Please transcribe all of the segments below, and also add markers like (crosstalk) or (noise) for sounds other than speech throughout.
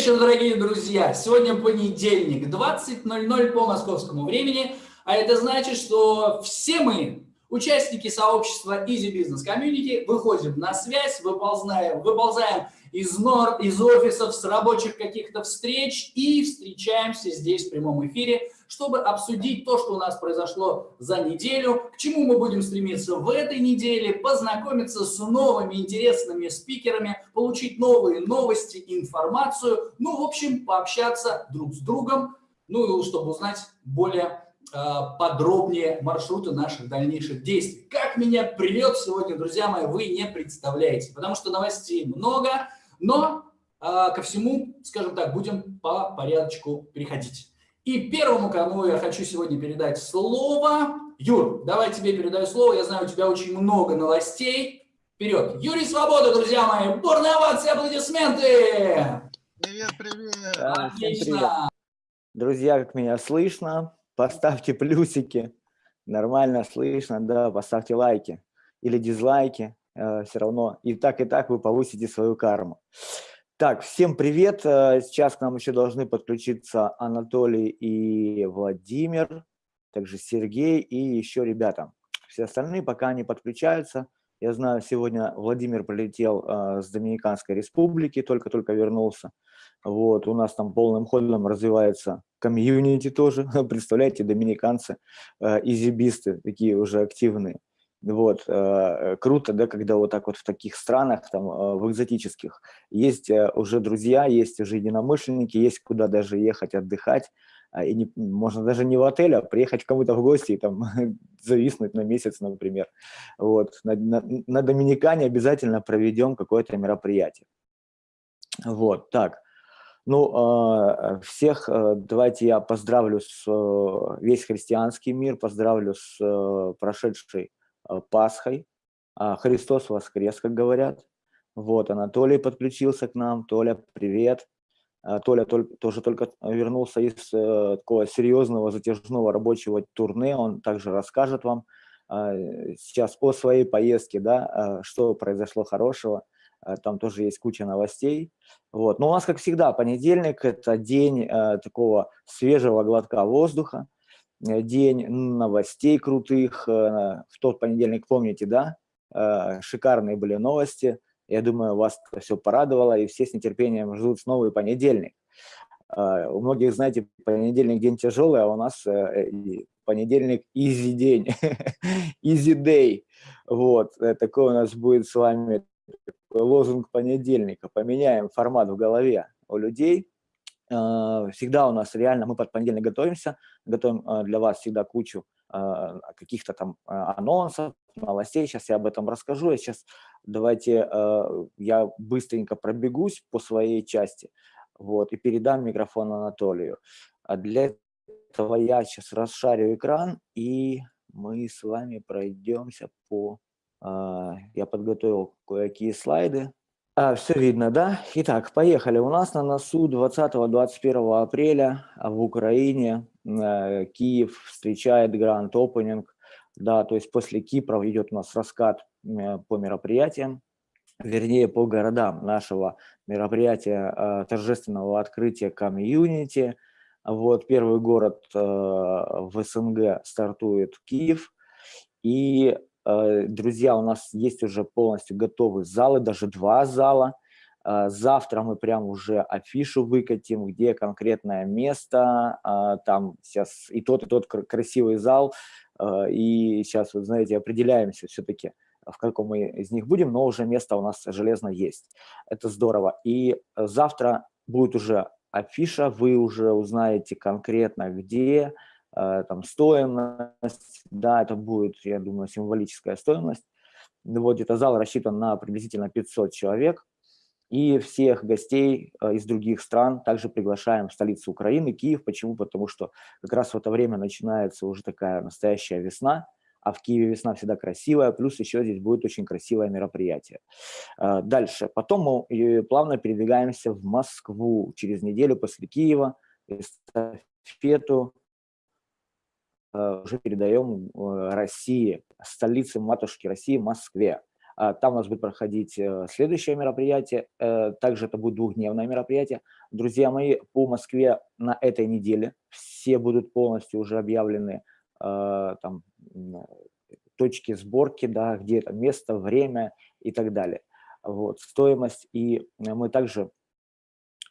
вечер, дорогие друзья! Сегодня понедельник, 20.00 по московскому времени, а это значит, что все мы, участники сообщества Easy Business Community, выходим на связь, выползаем, выползаем из, нор, из офисов, с рабочих каких-то встреч и встречаемся здесь в прямом эфире, чтобы обсудить то, что у нас произошло за неделю, к чему мы будем стремиться в этой неделе, познакомиться с новыми интересными спикерами, получить новые новости, информацию, ну, в общем, пообщаться друг с другом, ну, и чтобы узнать более э, подробнее маршруты наших дальнейших действий. Как меня придет сегодня, друзья мои, вы не представляете, потому что новостей много, но э, ко всему, скажем так, будем по порядочку переходить. И первому, кому я хочу сегодня передать слово, Юр, давай тебе передаю слово, я знаю, у тебя очень много новостей. Вперед! Юрий Свобода, друзья мои, бурные овации, аплодисменты! Привет, привет! Отлично! Привет. Друзья, как меня слышно, поставьте плюсики, нормально слышно, да, поставьте лайки или дизлайки, э, все равно и так, и так вы повысите свою карму. Так, всем привет. Э, сейчас к нам еще должны подключиться Анатолий и Владимир, также Сергей и еще ребята. Все остальные пока не подключаются. Я знаю, сегодня Владимир прилетел э, с Доминиканской республики, только-только вернулся. Вот, у нас там полным ходом развивается комьюнити тоже. (laughs) Представляете, доминиканцы, э, изибисты, такие уже активные. Вот, э, круто, да, когда вот так вот в таких странах, там, э, в экзотических, есть э, уже друзья, есть уже единомышленники, есть куда даже ехать отдыхать, а, и не, можно даже не в отель, а приехать кому-то в гости и там (laughs) зависнуть на месяц, например. Вот, на, на, на Доминикане обязательно проведем какое-то мероприятие. Вот, так. Ну, всех давайте я поздравлю с весь христианский мир, поздравлю с прошедшей Пасхой. А, Христос воскрес, как говорят. Вот, Анатолий подключился к нам. Толя, привет. А, Толя тоже только вернулся из э, такого серьезного затяжного рабочего турне. Он также расскажет вам а, сейчас о своей поездке, да, что произошло хорошего. Там тоже есть куча новостей. Вот. Но у нас, как всегда, понедельник – это день э, такого свежего глотка воздуха. Э, день новостей крутых. Э, в тот понедельник, помните, да? Э, шикарные были новости. Я думаю, вас все порадовало, и все с нетерпением ждут новый понедельник. У многих, знаете, понедельник день тяжелый, а у нас понедельник easy день, (laughs) easy day. Вот, такой у нас будет с вами лозунг понедельника. Поменяем формат в голове у людей, всегда у нас реально, мы под понедельник готовимся, готовим э, для вас всегда кучу э, каких-то там анонсов, новостей, сейчас я об этом расскажу. Я сейчас давайте я быстренько пробегусь по своей части вот, и передам микрофон Анатолию. А для этого я сейчас расшарю экран, и мы с вами пройдемся по... Я подготовил кое-какие слайды, а, все видно, да? Итак, поехали. У нас на носу 20-21 апреля в Украине э, Киев встречает Grand Opening. Да, то есть после Кипра идет у нас раскат э, по мероприятиям, вернее, по городам нашего мероприятия э, торжественного открытия комьюнити. Вот первый город э, в СНГ стартует Киев. И друзья, у нас есть уже полностью готовые залы, даже два зала. Э, завтра мы прям уже афишу выкатим, где конкретное место, э, там сейчас и тот, и тот красивый зал, и сейчас, вот знаете, определяемся все-таки, в каком мы из них будем, но уже место у нас железно есть. Это здорово. И завтра будет уже афиша, вы уже узнаете конкретно где, Э, там стоимость, да, это будет, я думаю, символическая стоимость. Вот это зал рассчитан на приблизительно 500 человек. И всех гостей э, из других стран также приглашаем в столицу Украины, Киев. Почему? Потому что как раз в это время начинается уже такая настоящая весна, а в Киеве весна всегда красивая, плюс еще здесь будет очень красивое мероприятие. Э, дальше. Потом мы плавно передвигаемся в Москву через неделю после Киева, эстафету Э, уже передаем э, России, столице матушки России, Москве. А, там у нас будет проходить э, следующее мероприятие. Э, также это будет двухдневное мероприятие. Друзья мои, по Москве на этой неделе все будут полностью уже объявлены э, там, точки сборки, да, где это место, время и так далее. Вот, стоимость. И мы также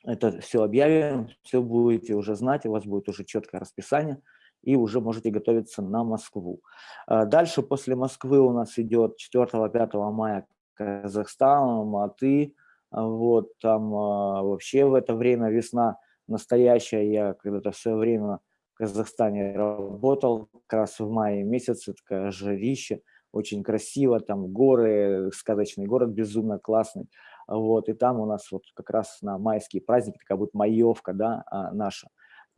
это все объявим, все будете уже знать, у вас будет уже четкое расписание, и уже можете готовиться на Москву. А дальше после Москвы у нас идет 4-5 мая Казахстан, Алматы, вот там а, вообще в это время весна настоящая, я когда-то все время в Казахстане работал, как раз в мае месяце, такая жарище, очень красиво, там горы, сказочный город безумно классный, вот, и там у нас вот как раз на майские праздники такая будет маевка, да, а, наша,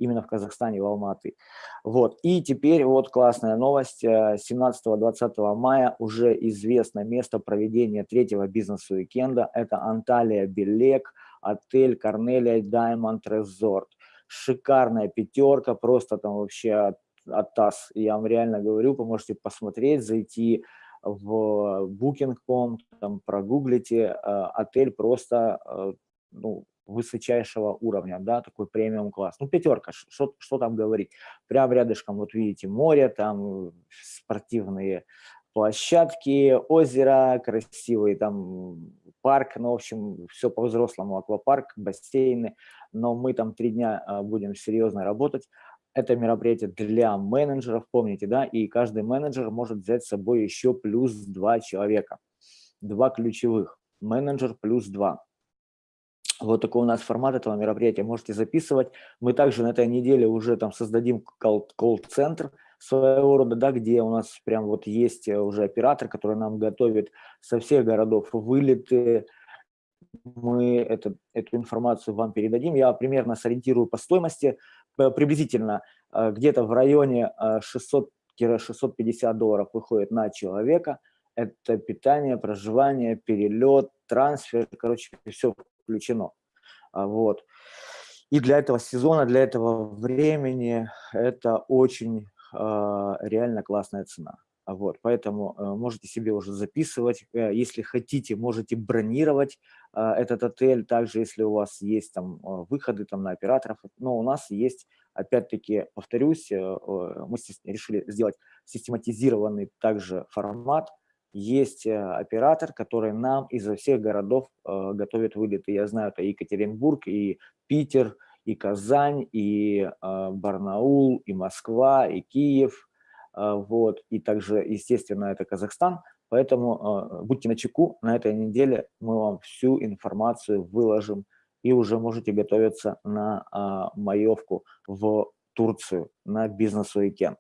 именно в Казахстане, в Алматы. Вот, и теперь вот классная новость, 17-20 э, мая уже известно место проведения третьего бизнес-уикенда, это Анталия Белек, отель Корнелия Даймонд Резорт. Шикарная пятерка, просто там вообще от ТАСС, я вам реально говорю, вы можете посмотреть, зайти в Booking.com, там прогуглите, э, отель просто э, ну, высочайшего уровня, да, такой премиум класс. Ну, пятерка, что, что там говорить. Прям рядышком, вот видите, море, там спортивные площадки, озеро, красивый там парк, ну, в общем, все по-взрослому, аквапарк, бассейны, но мы там три дня э, будем серьезно работать, это мероприятие для менеджеров, помните, да, и каждый менеджер может взять с собой еще плюс два человека, два ключевых, менеджер плюс два. Вот такой у нас формат этого мероприятия, можете записывать. Мы также на этой неделе уже там создадим колл-центр своего рода, да, где у нас прям вот есть уже оператор, который нам готовит со всех городов вылеты, мы это, эту информацию вам передадим. Я примерно сориентирую по стоимости, приблизительно э, где-то в районе 600-650 э, долларов выходит на человека. Это питание, проживание, перелет, трансфер, короче, все включено. А, вот. И для этого сезона, для этого времени это очень э, реально классная цена. А вот, поэтому э, можете себе уже записывать, э, если хотите, можете бронировать э, этот отель, также если у вас есть там выходы там на операторов, но у нас есть, опять-таки, повторюсь, мы решили сделать систематизированный также формат, есть оператор, который нам изо всех городов готовит вылеты. Я знаю, это Екатеринбург, и Питер, и Казань, и Барнаул, и Москва, и Киев – вот, и также, естественно, это Казахстан, поэтому будьте на чеку, на этой неделе мы вам всю информацию выложим, и уже можете готовиться на маевку в Турцию, на бизнес-уикенд.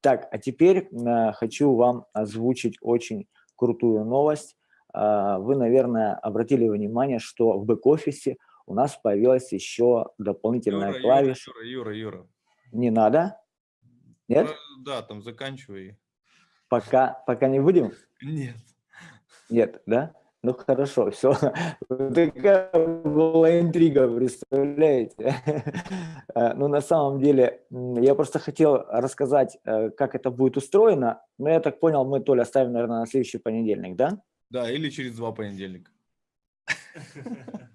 Так, а теперь хочу вам озвучить очень крутую новость. Вы, наверное, обратили внимание, что в бэк-офисе у нас появилась еще дополнительная Юра, клавиша. Юра, Юра, Юра. Не надо? Нет? Ну, да, там заканчивай. Пока, пока не будем? Нет. Нет, да? Ну хорошо, все. (laughs) Такая была интрига, представляете? (laughs) Э, ну на самом деле, я просто хотел рассказать, э, как это будет устроено, но я так понял, мы то ли оставим, наверное, на следующий понедельник, да? Да, или через два понедельника. (laughs)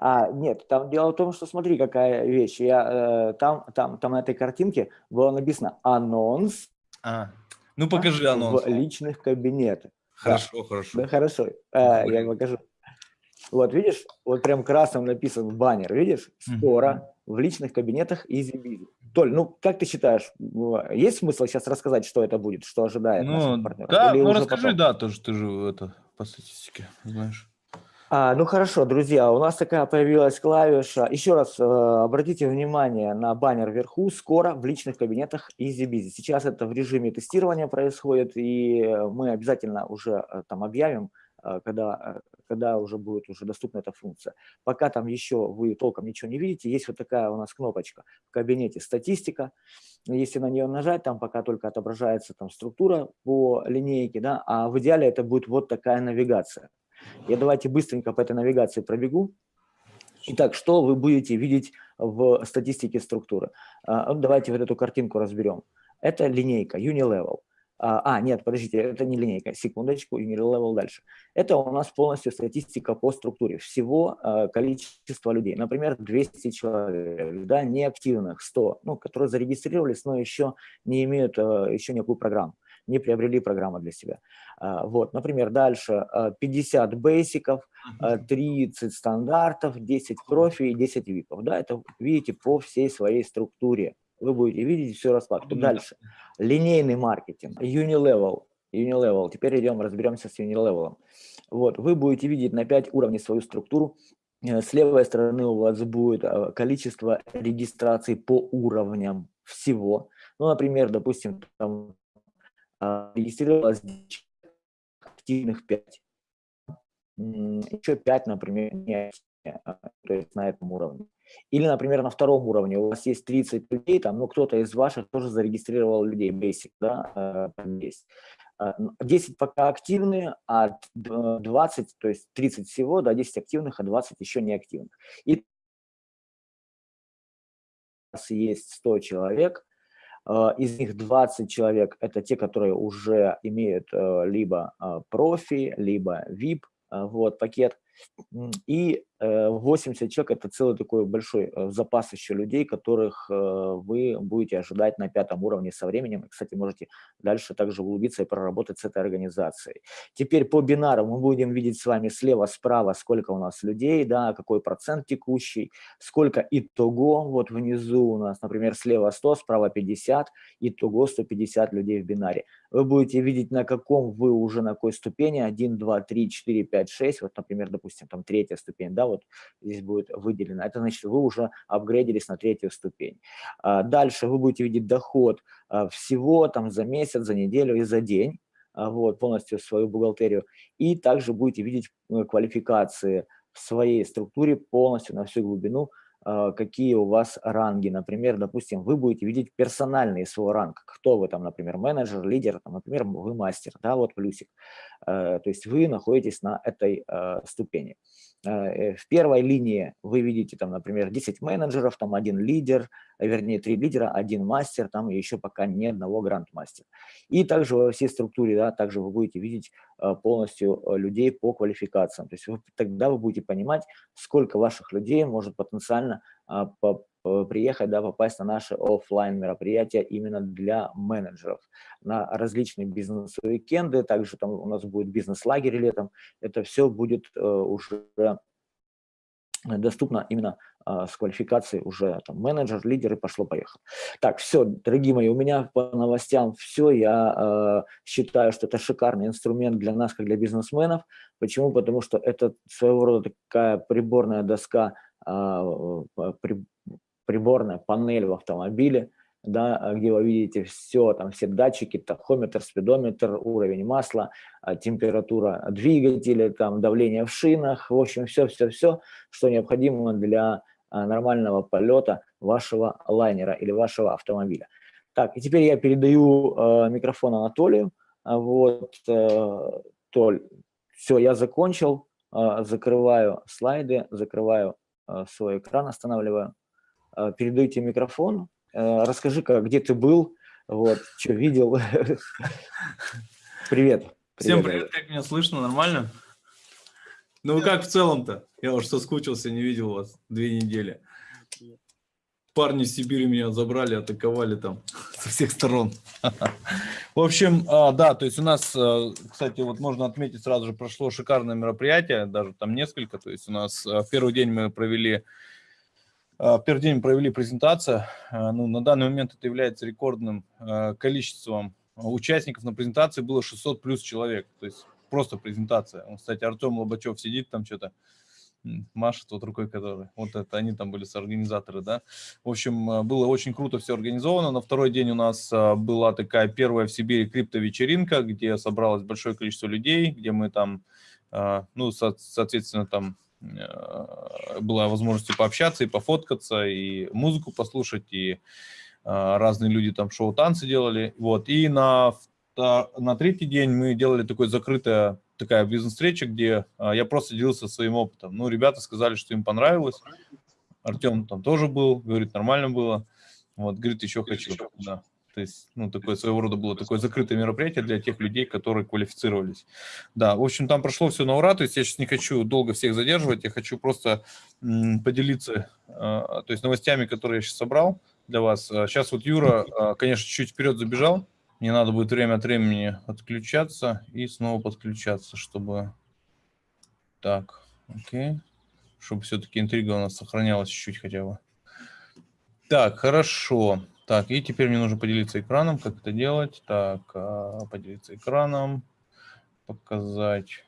А, нет, там дело в том, что смотри, какая вещь. Я, э, там, там, там на этой картинке было написано анонс. А, ну покажи анонс. В личных кабинетах. Хорошо, да. хорошо. Да, хорошо. А, я покажу. Вот видишь, вот прям красным написан баннер, видишь? Скоро в личных кабинетах EasyBiz. Толь, ну как ты считаешь, есть смысл сейчас рассказать, что это будет, что ожидает ну, наших партнеров? Да, Или ну расскажи, потом? да, тоже ты же это по статистике знаешь. А, ну хорошо, друзья, у нас такая появилась клавиша. Еще раз э, обратите внимание на баннер вверху. Скоро в личных кабинетах EasyBiz. Сейчас это в режиме тестирования происходит, и мы обязательно уже э, там объявим, э, когда, э, когда уже будет уже доступна эта функция. Пока там еще вы толком ничего не видите, есть вот такая у нас кнопочка в кабинете «Статистика». Если на нее нажать, там пока только отображается там структура по линейке, да, а в идеале это будет вот такая навигация. Я давайте быстренько по этой навигации пробегу. Итак, что вы будете видеть в статистике структуры? А, давайте вот эту картинку разберем. Это линейка Unilevel. А, а, нет, подождите, это не линейка, секундочку, Unity Level дальше. Это у нас полностью статистика по структуре. Всего э, количество людей, например, 200 человек, да, неактивных 100, ну, которые зарегистрировались, но еще не имеют еще никакую программу, не приобрели программу для себя. Э, вот, например, дальше э, 50 бейсиков, э, 30 стандартов, 10 профи и 10 випов. Да, это видите по всей своей структуре вы будете видеть всю раскладку. Дальше. Линейный маркетинг, Unilevel. Unilevel. Теперь идем, разберемся с Unilevel. Вот, вы будете видеть на 5 уровней свою структуру. Э, с левой стороны у вас будет э, количество регистраций по уровням всего. Ну, например, допустим, там регистрировалось активных 5. Еще 5, например, не то есть на этом уровне. Или, например, на втором уровне у вас есть 30 людей, там, ну, кто-то из ваших тоже зарегистрировал людей, basic, да, есть. 10 пока активные, а 20, то есть 30 всего, да, 10 активных, а 20 еще не активных. И у нас есть 100 человек, а, из них 20 человек – это те, которые уже имеют э, либо а, профи, либо VIP, вот, пакет, и 80 э, человек – это целый такой большой э, запас еще людей, которых э, вы будете ожидать на пятом уровне со временем. И, кстати, можете дальше также углубиться и проработать с этой организацией. Теперь по бинарам мы будем видеть с вами слева, справа, сколько у нас людей, да, какой процент текущий, сколько итого. Вот внизу у нас, например, слева 100, справа 50, итого 150 людей в бинаре. Вы будете видеть, на каком вы уже, на какой ступени, 1, 2, 3, 4, 5, 6, вот, например, допустим, там третья ступень, да, вот здесь будет выделено. Это значит, вы уже апгрейдились на третью ступень. А, дальше вы будете видеть доход а, всего там за месяц, за неделю и за день а, вот, полностью свою бухгалтерию. И также будете видеть э, квалификации в своей структуре полностью на всю глубину, какие у вас ранги. Например, допустим, вы будете видеть персональный свой ранг. Кто вы там, например, менеджер, лидер, там, например, вы мастер, да, вот плюсик. Э, то есть вы находитесь на этой э, ступени. Э, в первой линии вы видите, там, например, 10 менеджеров, там один лидер, вернее, три лидера, один мастер, там еще пока ни одного гранд-мастера. И также во всей структуре, да, также вы будете видеть полностью людей по квалификациям. То есть вы, тогда вы будете понимать, сколько ваших людей может потенциально по, приехать, да, попасть на наши офлайн мероприятия именно для менеджеров, на различные бизнес-уикенды, также там у нас будет бизнес-лагерь летом, это все будет э, уже доступно именно э, с квалификацией уже там, менеджер, лидер и пошло-поехало. Так, все, дорогие мои, у меня по новостям все. Я э, считаю, что это шикарный инструмент для нас, как для бизнесменов. Почему? Потому что это своего рода такая приборная доска, э, при, приборная панель в автомобиле, да, где вы видите все, там все датчики, тахометр, спидометр, уровень масла, а, температура двигателя, там давление в шинах, в общем, все-все-все, что необходимо для а, нормального полета вашего лайнера или вашего автомобиля. Так, и теперь я передаю э, микрофон Анатолию. Вот, э, Толь, все, я закончил, э, закрываю слайды, закрываю э, свой экран, останавливаю. Э, передаю тебе микрофон, э, расскажи, как, где ты был, вот, что видел. Привет. Всем привет, как меня слышно, нормально? Ну как в целом-то? Я уж соскучился, не видел вас две недели. Парни из Сибири меня забрали, атаковали там (laughs) со всех сторон. В общем, а, да, то есть у нас, э, кстати, вот можно отметить, сразу же прошло шикарное мероприятие, даже там несколько. То есть у нас в первый день мы провели первый день провели презентацию. А, ну, на данный момент это является рекордным а, количеством участников на презентации. Было 600 плюс человек. То есть просто презентация. Кстати, Артем Лобачев сидит там что-то, машет вот рукой, который. Вот это они там были с организаторы, да. В общем, было очень круто все организовано. На второй день у нас была такая первая в Сибири крипто-вечеринка, где собралось большое количество людей, где мы там, ну, соответственно, там была возможность пообщаться и пофоткаться, и музыку послушать, и э, разные люди там шоу-танцы делали. Вот. И на, на третий день мы делали такой закрытая такая бизнес-встреча, где э, я просто делился своим опытом. Ну, ребята сказали, что им понравилось. Артем там тоже был, говорит, нормально было. Вот, говорит, еще хочу. Да. То есть, ну, такое своего рода было такое закрытое мероприятие для тех людей, которые квалифицировались. Да, в общем, там прошло все на ура, то есть я сейчас не хочу долго всех задерживать, я хочу просто поделиться, то есть новостями, которые я сейчас собрал для вас. Сейчас вот Юра, конечно, чуть вперед забежал, мне надо будет время от времени отключаться и снова подключаться, чтобы... Так, окей. Чтобы все-таки интрига у нас сохранялась чуть-чуть хотя бы. Так, хорошо. Так, и теперь мне нужно поделиться экраном. Как это делать? Так, а, поделиться экраном, показать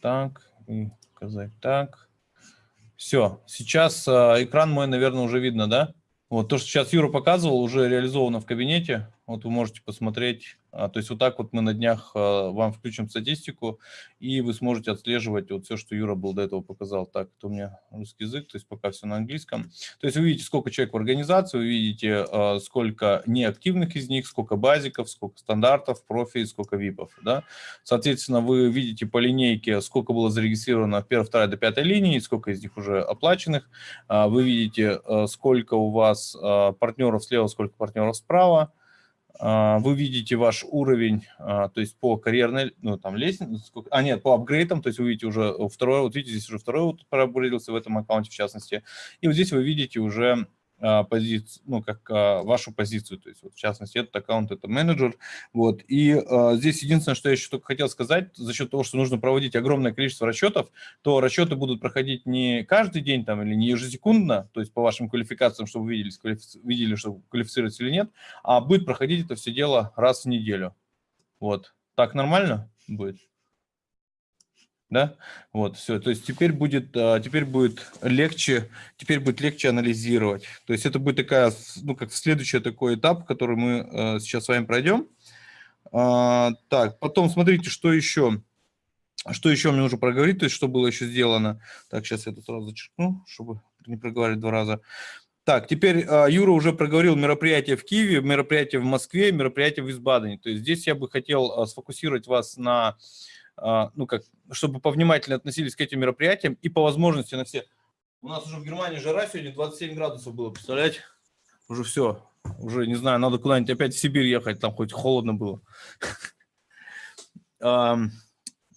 так и показать так. Все, сейчас а, экран мой, наверное, уже видно, да? Вот то, что сейчас Юра показывал, уже реализовано в кабинете. Вот вы можете посмотреть а, то есть вот так вот мы на днях а, вам включим статистику, и вы сможете отслеживать вот все, что Юра был до этого показал. Так, это у меня русский язык, то есть пока все на английском. То есть вы видите, сколько человек в организации, вы видите, а, сколько неактивных из них, сколько базиков, сколько стандартов, профи, сколько випов. Да? Соответственно, вы видите по линейке, сколько было зарегистрировано в первой, второй до пятой линии, сколько из них уже оплаченных. Вы видите, сколько у вас партнеров слева, сколько партнеров справа. А, вы видите ваш уровень, а, то есть по карьерной, ну, там, лестнице, а нет, по апгрейдам, то есть вы видите уже второй, вот видите, здесь уже второй вот проапгрейдился в этом аккаунте, в частности, и вот здесь вы видите уже позицию, ну, как а, вашу позицию, то есть, вот, в частности, этот аккаунт, это менеджер, вот, и а, здесь единственное, что я еще только хотел сказать, за счет того, что нужно проводить огромное количество расчетов, то расчеты будут проходить не каждый день там или не ежесекундно, то есть по вашим квалификациям, чтобы вы квалифици... видели, что квалифицируется или нет, а будет проходить это все дело раз в неделю, вот, так нормально будет? Да, вот, все, то есть теперь будет, а, теперь будет легче, теперь будет легче анализировать, то есть это будет такая, ну, как следующий такой этап, который мы а, сейчас с вами пройдем. А, так, потом смотрите, что еще, что еще мне нужно проговорить, то есть что было еще сделано. Так, сейчас я это сразу зачеркну, чтобы не проговаривать два раза. Так, теперь Юра уже проговорил мероприятие в Киеве, мероприятие в Москве, мероприятие в Висбадене. То есть здесь я бы хотел сфокусировать вас на ну как, чтобы повнимательнее относились к этим мероприятиям и по возможности на все. У нас уже в Германии жара сегодня 27 градусов было, представляете? Уже все, уже не знаю, надо куда-нибудь опять в Сибирь ехать, там хоть холодно было. (laughs)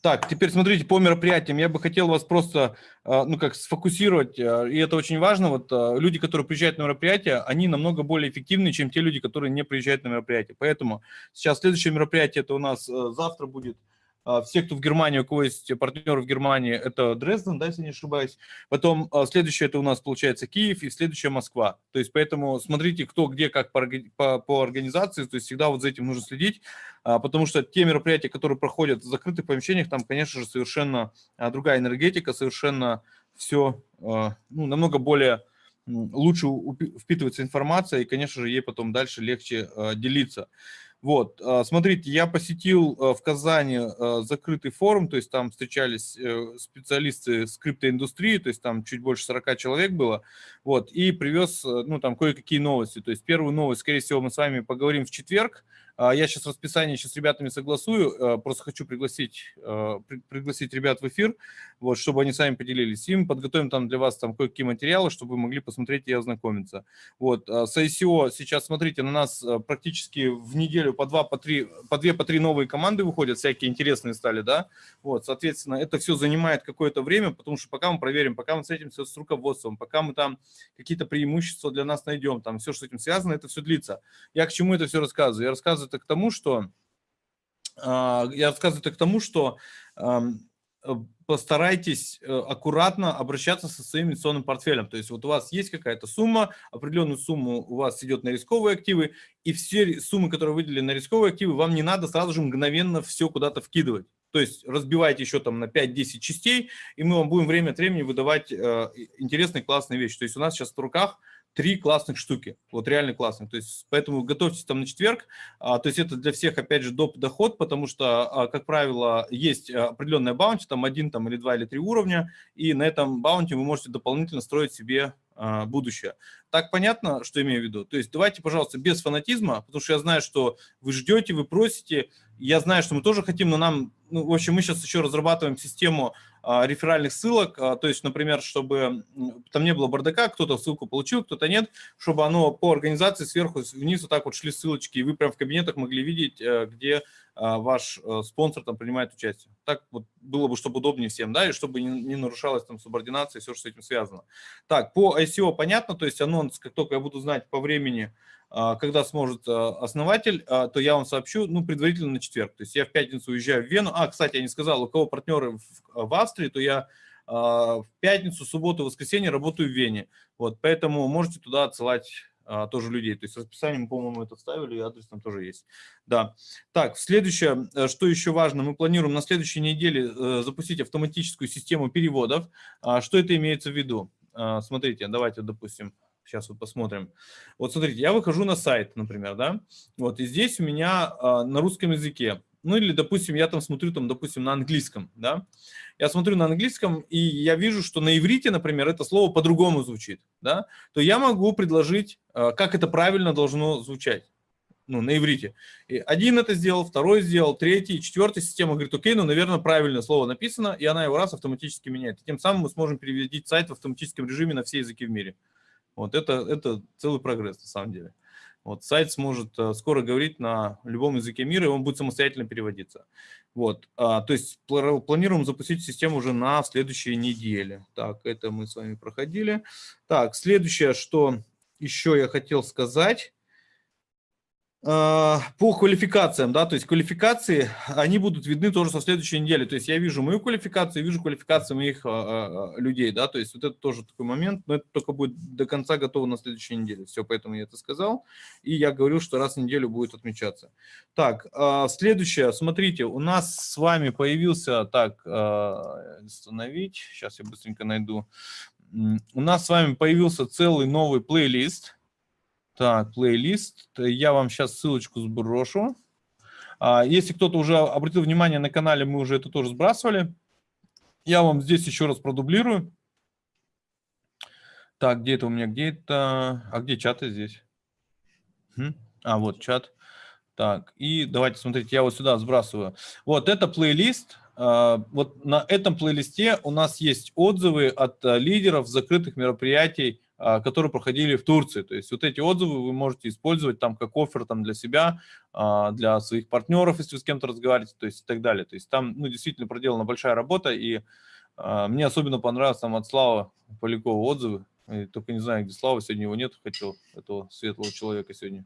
Так, теперь смотрите, по мероприятиям я бы хотел вас просто, а, ну как, сфокусировать, а, и это очень важно, вот люди, которые приезжают на мероприятие, они намного более эффективны, чем те люди, которые не приезжают на мероприятие. Поэтому сейчас следующее мероприятие, это у нас завтра будет а, все, кто в Германии, у кого есть партнеры в Германии, это Дрезден, да, если не ошибаюсь. Потом а, следующее это у нас получается Киев и следующее Москва. То есть поэтому смотрите, кто где как по, по, по организации, то есть всегда вот за этим нужно следить, а, потому что те мероприятия, которые проходят в закрытых помещениях, там, конечно же, совершенно другая энергетика, совершенно все ну, намного более лучше впитывается информация, и, конечно же, ей потом дальше легче делиться. Вот, а, смотрите, я посетил а, в Казани а, закрытый форум, то есть там встречались э, специалисты с криптоиндустрии, то есть там чуть больше 40 человек было, вот, и привез, э, ну, там кое-какие новости. То есть первую новость, скорее всего, мы с вами поговорим в четверг, я сейчас расписание сейчас с ребятами согласую, просто хочу пригласить, пригласить ребят в эфир, вот, чтобы они сами поделились. Им подготовим там для вас там кое-какие материалы, чтобы вы могли посмотреть и ознакомиться. Вот, с ICO сейчас, смотрите, на нас практически в неделю по два, по три, по две, по три новые команды выходят, всякие интересные стали, да, вот, соответственно, это все занимает какое-то время, потому что пока мы проверим, пока мы встретимся с руководством, пока мы там какие-то преимущества для нас найдем, там все, что с этим связано, это все длится. Я к чему это все рассказываю? Я рассказываю это к тому, что а, я рассказываю это к тому, что постарайтесь э, аккуратно обращаться со своим инвестиционным портфелем. То есть вот у вас есть какая-то сумма, определенную сумму у вас идет на рисковые активы, и все суммы, которые выделили на рисковые активы, вам не надо сразу же мгновенно все куда-то вкидывать. То есть разбивайте еще там на 5-10 частей, и мы вам будем время от времени выдавать э, интересные, классные вещи. То есть у нас сейчас в руках три классных штуки, вот реально классных. То есть поэтому готовьтесь там на четверг. А, то есть это для всех, опять же, доп. доход, потому что, а, как правило, есть определенная баунти, там один там, или два или три уровня, и на этом баунти вы можете дополнительно строить себе а, будущее. Так понятно, что имею в виду? То есть давайте, пожалуйста, без фанатизма, потому что я знаю, что вы ждете, вы просите, я знаю, что мы тоже хотим, но нам, ну, в общем, мы сейчас еще разрабатываем систему а, реферальных ссылок, а, то есть, например, чтобы там не было бардака, кто-то ссылку получил, кто-то нет, чтобы оно по организации сверху вниз вот так вот шли ссылочки, и вы прям в кабинетах могли видеть, э, где а, ваш э, спонсор там принимает участие. Так вот было бы, чтобы удобнее всем, да, и чтобы не, не нарушалась там субординация и все, что с этим связано. Так, по ICO понятно, то есть анонс, как только я буду знать по времени, а, когда сможет а, основатель, то я вам сообщу, ну, предварительно на четверг. То есть я в пятницу уезжаю в Вену. А, кстати, я не сказал, у кого партнеры в Австрии, то я в пятницу, субботу, воскресенье работаю в Вене. Вот, поэтому можете туда отсылать а, тоже людей. То есть расписание мы, по-моему, это вставили, и адрес там тоже есть. Да. Так, следующее, э, что еще важно, мы планируем на следующей неделе э, запустить автоматическую систему переводов. А, что это имеется в виду? А, смотрите, давайте, допустим, сейчас вот посмотрим. Вот смотрите, я выхожу на сайт, например, да, вот, и здесь у меня на русском языке ну или, допустим, я там смотрю, там, допустим, на английском, да, я смотрю на английском, и я вижу, что на иврите, например, это слово по-другому звучит, да, то я могу предложить, э, как это правильно должно звучать, ну, на иврите. И один это сделал, второй сделал, третий, четвертая система говорит, окей, ну, наверное, правильное слово написано, и она его раз автоматически меняет. И тем самым мы сможем перевести сайт в автоматическом режиме на все языки в мире. Вот это, это целый прогресс, на самом деле. Вот, сайт сможет э, скоро говорить на любом языке мира, и он будет самостоятельно переводиться. Вот, а, то есть планируем запустить систему уже на следующей неделе. Так, это мы с вами проходили. Так, следующее, что еще я хотел сказать. А, по квалификациям, да, то есть квалификации, они будут видны тоже со следующей недели. То есть я вижу мою квалификацию, вижу квалификацию моих а, а, людей, да, то есть вот это тоже такой момент, но это только будет до конца готово на следующей неделе. Все, поэтому я это сказал. И я говорю, что раз в неделю будет отмечаться. Так, следующее, смотрите, у нас с вами появился, так, остановить, сейчас я быстренько найду. У нас с вами появился целый новый плейлист так, плейлист. Я вам сейчас ссылочку сброшу. А, если кто-то уже обратил внимание на канале, мы уже это тоже сбрасывали. Я вам здесь еще раз продублирую. Так, где это у меня? Где это? А где чаты здесь? А, вот чат. Так, и давайте смотрите, я вот сюда сбрасываю. Вот это плейлист. А, вот на этом плейлисте у нас есть отзывы от а, лидеров закрытых мероприятий которые проходили в Турции. То есть вот эти отзывы вы можете использовать там как офер там, для себя, а, для своих партнеров, если вы с кем-то разговариваете, то есть и так далее. То есть там ну, действительно проделана большая работа, и а, мне особенно понравилось там от Слава Полякова отзывы. И только не знаю, где Слава, сегодня его нет, хотел этого светлого человека сегодня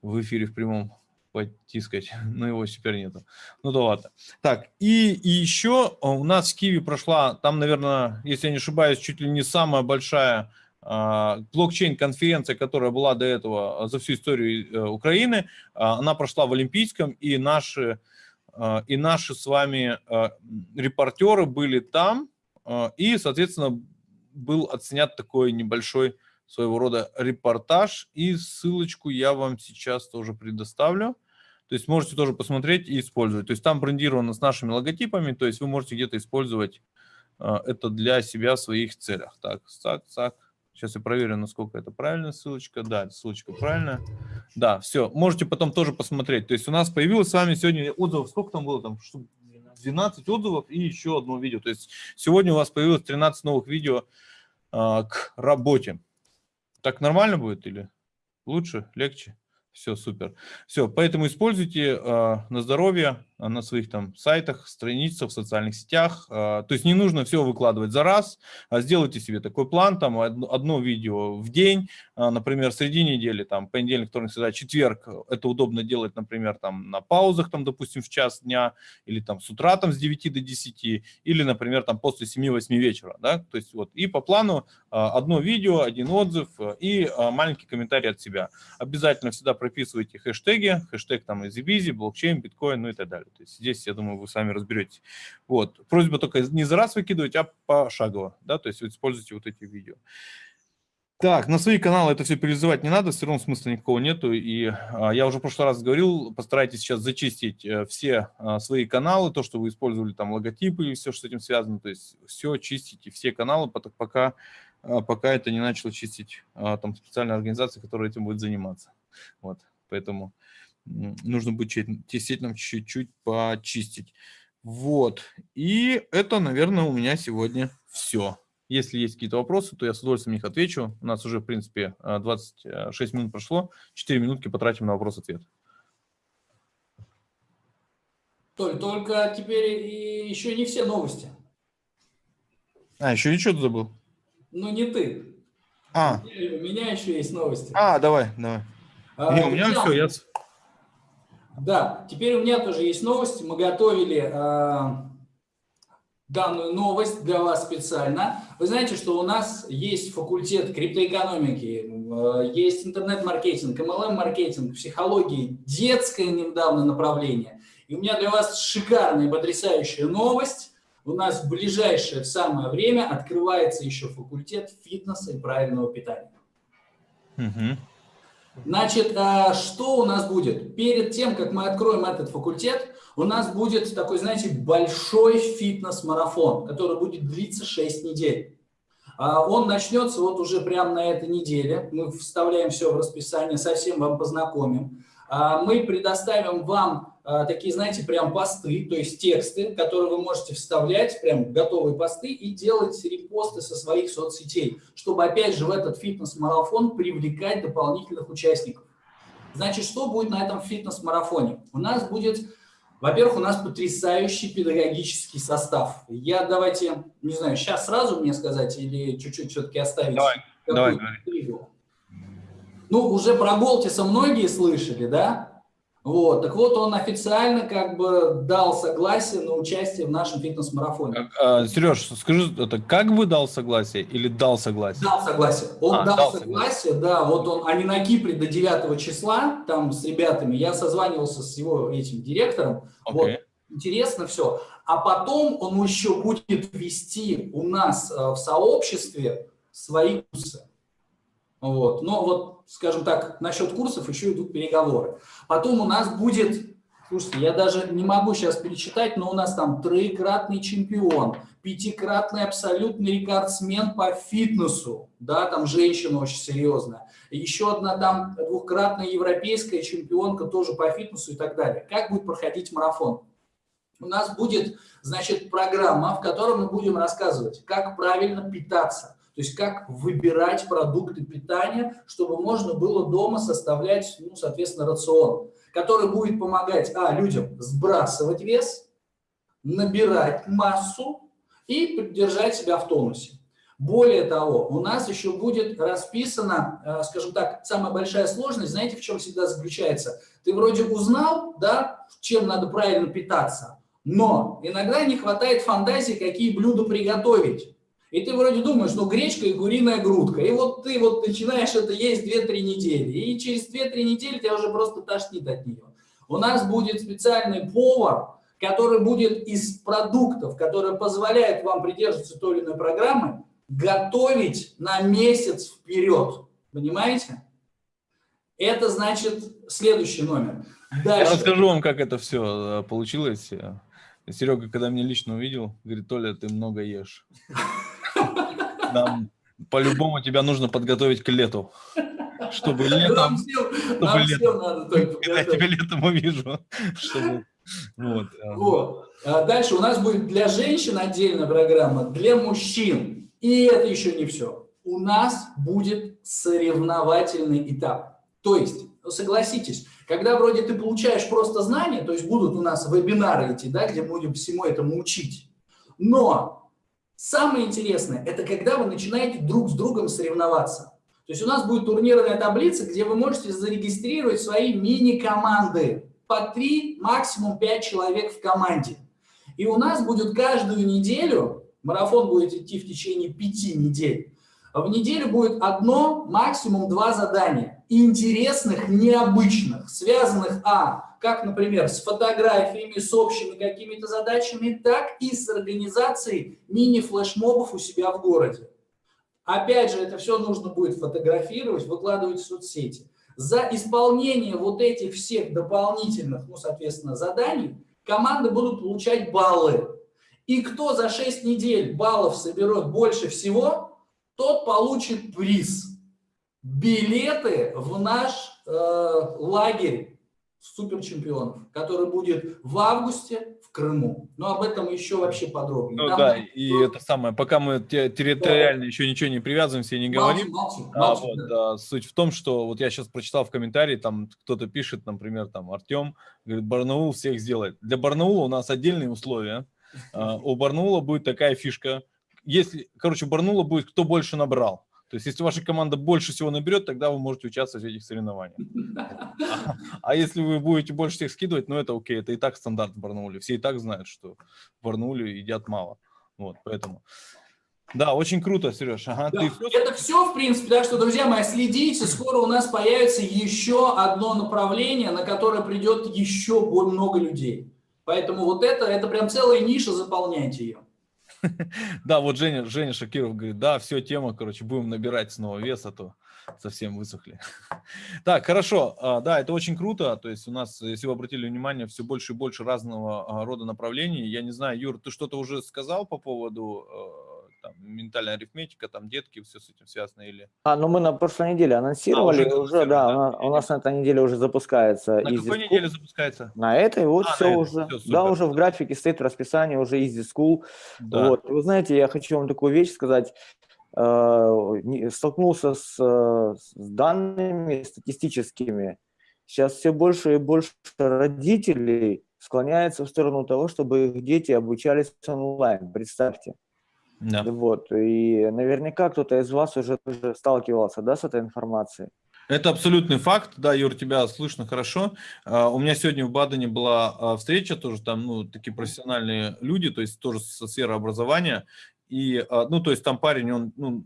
в эфире в прямом потискать, (laughs) но его теперь нету. Ну да ладно. Так, и, и еще у нас в Киеве прошла, там, наверное, если я не ошибаюсь, чуть ли не самая большая а, блокчейн-конференция, которая была до этого а, за всю историю э, Украины, а, она прошла в Олимпийском, и наши, и наши с вами репортеры были там, и, соответственно, был отснят такой небольшой своего рода репортаж, и ссылочку я вам сейчас тоже предоставлю. То есть можете тоже посмотреть и использовать. То есть там брендировано с нашими логотипами, то есть вы можете где-то использовать это для себя в своих целях. Так, так, так. Сейчас я проверю, насколько это правильная ссылочка. Да, ссылочка правильная. Да, все. Можете потом тоже посмотреть. То есть у нас появилось с вами сегодня отзывов. Сколько там было? Там 12 отзывов и еще одно видео. То есть сегодня у вас появилось 13 новых видео а, к работе. Так нормально будет или лучше, легче? Все, супер. Все, поэтому используйте э, на здоровье, на своих там сайтах, страницах, в социальных сетях. Э, то есть не нужно все выкладывать за раз. А сделайте себе такой план, там одно, видео в день, например, среди недели, там понедельник, вторник, среда, четверг. Это удобно делать, например, там на паузах, там, допустим, в час дня, или там с утра там с 9 до 10, или, например, там после 7-8 вечера. Да? То есть вот и по плану одно видео, один отзыв и маленький комментарий от себя. Обязательно всегда прописывайте хэштеги, хэштег там EasyBizy, блокчейн, биткоин, ну и так далее. То есть здесь, я думаю, вы сами разберетесь. Вот. Просьба только не за раз выкидывать, а пошагово, да, то есть вы используйте вот эти видео. Так, на свои каналы это все перелизывать не надо, все равно смысла никакого нету. И а, я уже в прошлый раз говорил, постарайтесь сейчас зачистить а, все а, свои каналы, то, что вы использовали, там, логотипы и все, что с этим связано. То есть все чистите, все каналы, пока а, пока это не начал чистить а, там специальная организация, которая этим будет заниматься. Вот, поэтому нужно будет действительно чуть-чуть почистить. Вот, и это, наверное, у меня сегодня все. Если есть какие-то вопросы, то я с удовольствием них отвечу. У нас уже, в принципе, 26 минут прошло. 4 минутки потратим на вопрос-ответ. Толь, только теперь еще не все новости. А, еще ничего забыл? Ну, не ты. А. У меня еще есть новости. А, давай, давай. А, не, у меня все, я... Да, теперь у меня тоже есть новости. Мы готовили э, данную новость для вас специально. Вы знаете, что у нас есть факультет криптоэкономики, э, есть интернет-маркетинг, MLM-маркетинг, психологии, детское недавно направление. И у меня для вас шикарная, потрясающая новость. У нас в ближайшее самое время открывается еще факультет фитнеса и правильного питания. Угу. Значит, а, что у нас будет? Перед тем, как мы откроем этот факультет, у нас будет такой, знаете, большой фитнес-марафон, который будет длиться 6 недель. А, он начнется вот уже прямо на этой неделе. Мы вставляем все в расписание, совсем вам познакомим. А, мы предоставим вам такие, знаете, прям посты, то есть тексты, которые вы можете вставлять, прям готовые посты и делать репосты со своих соцсетей, чтобы опять же в этот фитнес-марафон привлекать дополнительных участников. Значит, что будет на этом фитнес-марафоне? У нас будет, во-первых, у нас потрясающий педагогический состав. Я давайте, не знаю, сейчас сразу мне сказать или чуть-чуть все-таки оставить? Давай, давай, давай. Ну, уже про Голтиса многие слышали, да? Вот, так вот он официально как бы дал согласие на участие в нашем фитнес-марафоне. А, Сереж, скажи, это как бы дал согласие или дал согласие? Дал согласие. Он а, дал, дал согласие, согласие, да, вот он, они на Кипре до 9 числа, там с ребятами, я созванивался с его этим директором, okay. вот, интересно все. А потом он еще будет вести у нас э, в сообществе свои курсы. Вот. Но вот, скажем так, насчет курсов еще идут переговоры. Потом у нас будет, слушайте, я даже не могу сейчас перечитать, но у нас там троекратный чемпион, пятикратный абсолютный рекордсмен по фитнесу, да, там женщина очень серьезная, еще одна там двухкратная европейская чемпионка тоже по фитнесу и так далее. Как будет проходить марафон? У нас будет, значит, программа, в которой мы будем рассказывать, как правильно питаться, то есть как выбирать продукты питания, чтобы можно было дома составлять, ну, соответственно, рацион, который будет помогать а, людям сбрасывать вес, набирать массу и поддержать себя в тонусе. Более того, у нас еще будет расписана, э, скажем так, самая большая сложность, знаете, в чем всегда заключается? Ты вроде узнал, да, чем надо правильно питаться, но иногда не хватает фантазии, какие блюда приготовить. И ты вроде думаешь, ну гречка и куриная грудка. И вот ты вот начинаешь это есть 2-3 недели. И через 2-3 недели тебя уже просто тошнит от нее. У нас будет специальный повар, который будет из продуктов, которые позволяют вам придерживаться той или иной программы, готовить на месяц вперед. Понимаете? Это значит следующий номер. Дальше. Я расскажу вам, как это все э, получилось. Серега, когда меня лично увидел, говорит, Толя, ты много ешь. (laughs) Нам по-любому тебя нужно подготовить к лету. Чтобы летом... Чтобы летом, всем надо только Я тебя летом увижу. (laughs) Чтобы, вот. Э. вот. А дальше у нас будет для женщин отдельная программа, для мужчин. И это еще не все. У нас будет соревновательный этап. То есть, согласитесь, когда вроде ты получаешь просто знания, то есть будут у нас вебинары эти, да, где будем всему этому учить. Но Самое интересное, это когда вы начинаете друг с другом соревноваться. То есть у нас будет турнирная таблица, где вы можете зарегистрировать свои мини-команды. По 3, максимум 5 человек в команде. И у нас будет каждую неделю, марафон будет идти в течение 5 недель, в неделю будет одно, максимум два задания. Интересных, необычных, связанных, а, как, например, с фотографиями, с общими какими-то задачами, так и с организацией мини-флешмобов у себя в городе. Опять же, это все нужно будет фотографировать, выкладывать в соцсети. За исполнение вот этих всех дополнительных, ну, соответственно, заданий команды будут получать баллы. И кто за 6 недель баллов соберет больше всего, тот получит приз. Билеты в наш э, лагерь суперчемпионов, который будет в августе в Крыму. Но об этом еще вообще подробнее. Ну Там да, будет- и это самое, пока мы те- территориально еще ничего не привязываемся и не говорим, Молчим, молчим, А, молчим, вот, да. да, суть в том, что вот я сейчас прочитал в комментарии, там кто-то пишет, например, там Артем, говорит, Барнаул всех сделает. Для Барнаула у нас отдельные условия. А, У Барнаула будет такая фишка. Если, короче, у Барнаула будет кто больше набрал. То есть, если ваша команда больше всего наберет, тогда вы можете участвовать в этих соревнованиях. (laughs) А, если вы будете больше всех скидывать, ну это окей, это и так стандарт в Барнауле. Все и так знают, что в Барнауле едят мало. Вот, поэтому. Да, очень круто, Сереж. Ага, Да, ты Это все, в принципе, так что, друзья мои, следите, скоро у нас появится еще одно направление, на которое придет еще много людей. Поэтому вот это, это прям целая ниша, заполняйте ее. (laughs) Да, вот Женя, Женя Шакиров говорит, да, все, тема, короче, будем набирать снова вес, а то совсем высохли. (laughs) Так, хорошо, а, да, это очень круто, то есть у нас, если вы обратили внимание, все больше и больше разного а, рода направлений. Я не знаю, Юр, ты что-то уже сказал по поводу э, там, ментальная арифметика, там детки, все с этим связано или... А, ну мы на прошлой неделе анонсировали, уже уже, да, да? нас, у нас на этой неделе уже запускается. На какой School. неделе запускается? На этой вот А, все этой, уже, да, супер. уже в графике стоит в расписании, уже Easy School. Да. Вот. Вы знаете, я хочу вам такую вещь сказать. Э, Столкнулся с, с данными статистическими. Сейчас все больше и больше родителей склоняются в сторону того, чтобы их дети обучались онлайн. Представьте. Да. Вот. И наверняка кто-то из вас уже тоже сталкивался да, с этой информацией. Это абсолютный факт, да, Юр, тебя слышно хорошо. А, У меня сегодня в Бадене была а, встреча, тоже там, ну, такие профессиональные люди, то есть тоже со сферы образования. И, а, ну, то есть там парень, он, ну,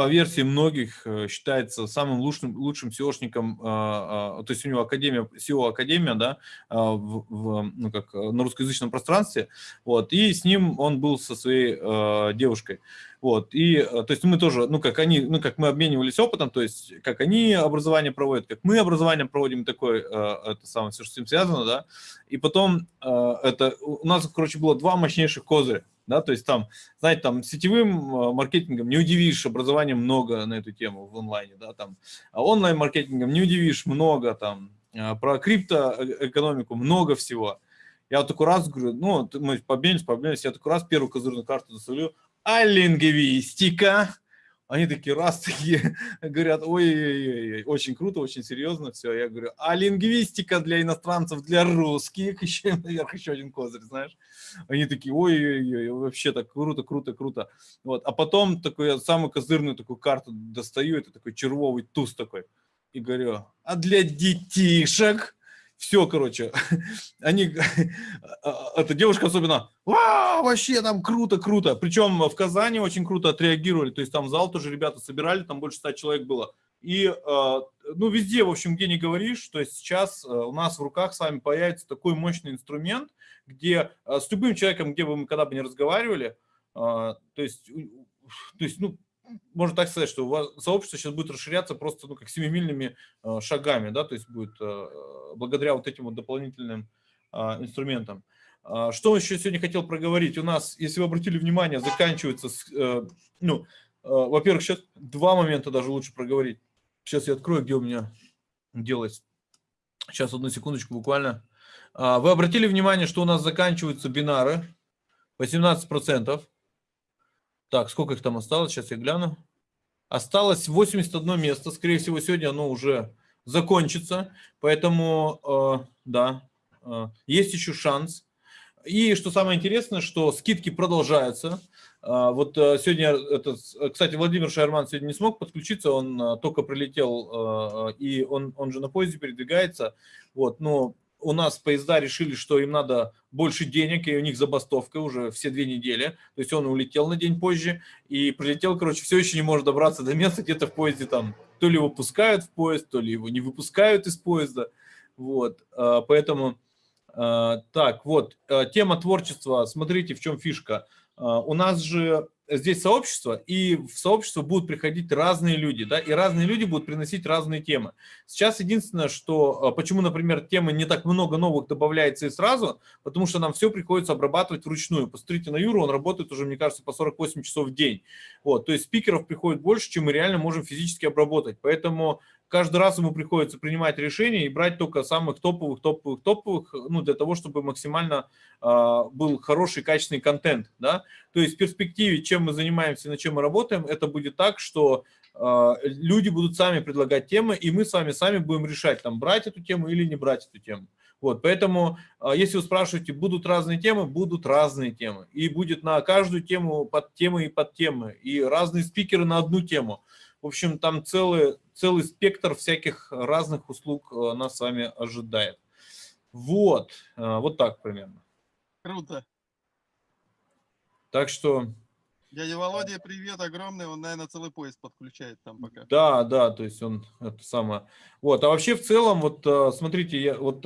по версии многих э, считается самым лучшим, лучшим SEOшником, а, а, то есть у него академия, SEO-академия, да, в, в, ну, как э, на русскоязычном пространстве, вот, и с ним он был со своей э, девушкой. Вот, и, э, то есть мы тоже, ну, как они, ну, как мы обменивались опытом, то есть как они образование проводят, как мы образование проводим, такое, э, это самое, все, что с этим связано, да, и потом э, это, у нас, короче, было два мощнейших козыря, да, то есть там, знаете, там сетевым э, маркетингом не удивишь, образования много на эту тему в онлайне, да, там, а онлайн-маркетингом не удивишь, много там, э, про криптоэкономику много всего. Я вот такой раз говорю, ну, мы победились, победились, я такой раз первую козырную карту доставлю, а лингвистика? Они такие раз (laughs) такие говорят, ой-ой-ой, очень круто, очень серьезно все. Я говорю, а лингвистика для иностранцев, для русских, (laughs) еще наверх еще один козырь, знаешь. Они такие, ой-ой-ой, вообще так круто, круто, круто. Вот. А потом такой, самую козырную такую карту достаю, это такой червовый туз такой. И говорю, а для детишек? Все, короче, (laughs) они, (laughs) эта девушка особенно, вау, вообще там круто, круто. Причем в Казани очень круто отреагировали, то есть там зал тоже ребята собирали, там больше ста человек было. И, э, ну, везде, в общем, где не говоришь, то есть сейчас э, у нас в руках с вами появится такой мощный инструмент, где э, с любым человеком, где бы мы когда бы не разговаривали, то есть, то есть, ну, можно так сказать, что у вас сообщество сейчас будет расширяться просто ну, как семимильными э, шагами, да, то есть будет э, благодаря вот этим вот дополнительным э, инструментам. А, Что еще сегодня хотел проговорить? У нас, если вы обратили внимание, заканчивается, ну, во-первых, сейчас два момента даже лучше проговорить. Сейчас я открою, где у меня делается. Сейчас, одну секундочку буквально. А, Вы обратили внимание, что у нас заканчиваются бинары, 18%. Так, сколько их там осталось? Сейчас я гляну. Осталось 81 место. Скорее всего, сегодня оно уже закончится. Поэтому, э, да, э, есть еще шанс. И что самое интересное, что скидки продолжаются. А, Вот э, сегодня, этот, э, кстати, Владимир Шарман сегодня не смог подключиться, он э, только прилетел, э, и он, он же на поезде передвигается. Вот, но у нас поезда решили, что им надо больше денег, и у них забастовка уже все две недели. То есть он улетел на день позже и прилетел, короче, все еще не может добраться до места, где-то в поезде там то ли его пускают в поезд, то ли его не выпускают из поезда. Вот, э, поэтому, э, так, вот, э, тема творчества, смотрите, в чем фишка. У нас же здесь сообщество, и в сообщество будут приходить разные люди, да, и разные люди будут приносить разные темы. Сейчас единственное, что, а, почему, например, темы не так много новых добавляется и сразу, потому что нам все приходится обрабатывать вручную. Посмотрите на Юру, он работает уже, мне кажется, по 48 часов в день. Вот, то есть спикеров приходит больше, чем мы реально можем физически обработать. Поэтому каждый раз ему приходится принимать решения и брать только самых топовых, топовых, топовых, ну, для того, чтобы максимально э, был хороший, качественный контент, да. То есть в перспективе, чем мы занимаемся, над чем мы работаем, это будет так, что э, люди будут сами предлагать темы, и мы с вами сами будем решать, там, брать эту тему или не брать эту тему. Вот, поэтому, если вы спрашиваете, будут разные темы, будут разные темы. И будет на каждую тему под темы и под темы, и разные спикеры на одну тему. В общем, там целый, целый спектр всяких разных услуг э, нас с вами ожидает. Вот, э, вот так примерно. Круто. Так что... Дядя Володя, привет огромный, он, наверное, целый поезд подключает там пока. Да, да, то есть он это самое. Вот, а вообще в целом, вот э, смотрите, я, вот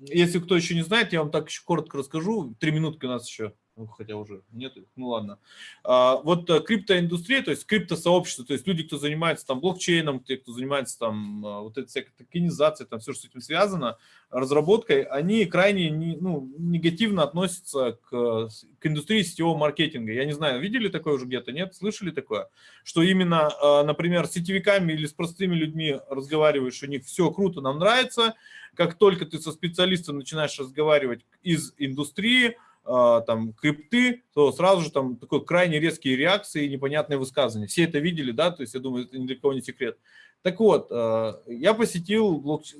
если кто еще не знает, я вам так еще коротко расскажу. Три минутки у нас еще ну, хотя уже нет, ну ладно. А, вот э, криптоиндустрия, то есть криптосообщество, то есть люди, кто занимается там блокчейном, те, кто занимается там а, вот этой всякой токенизацией, там все, что с этим связано, разработкой, они крайне не, ну, негативно относятся к, к индустрии сетевого маркетинга. Я не знаю, видели такое уже где-то, нет? Слышали такое? Что именно, а, например, с сетевиками или с простыми людьми разговариваешь, у них все круто, нам нравится, как только ты со специалистом начинаешь разговаривать из индустрии, там крипты, то сразу же там такой крайне резкие реакции и непонятные высказывания. Все это видели, да, то есть я думаю, это ни для кого не секрет. Так вот, а, я посетил блокч...